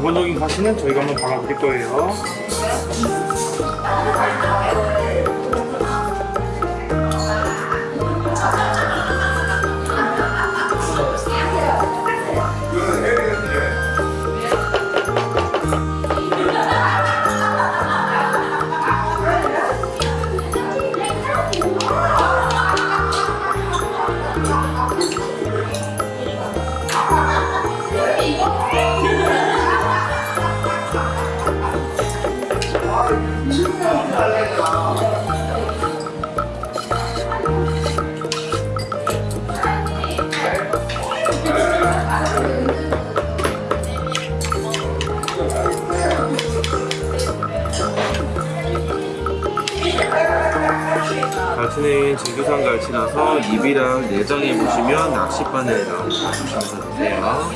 기본적인 가시는 저희가 한번 박아드릴 거예요. 갈치는 진두산 갈치라서 입이랑 내장에 보시면 낚싯바늘 나오고 보시면서 드세요.